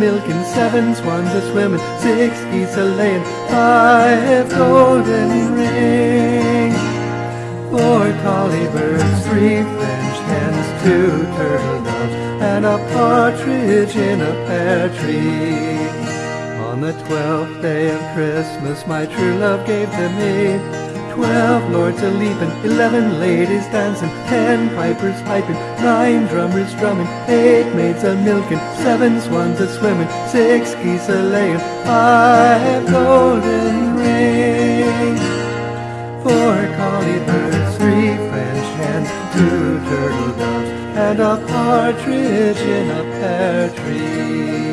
milking, seven swans a swimming, six geese a laying, five golden rings, four colly birds, three French hens, two turtle doves, and a partridge in a pear tree. On the twelfth day of Christmas, my true love gave to me Twelve lords a leaping, eleven ladies dancing, ten pipers piping, nine drummers drumming, eight maids a milking, seven swans a swimming, six geese a laying, five golden rings, four colly birds, three French hens, two turtle doves, and a partridge in a pear tree.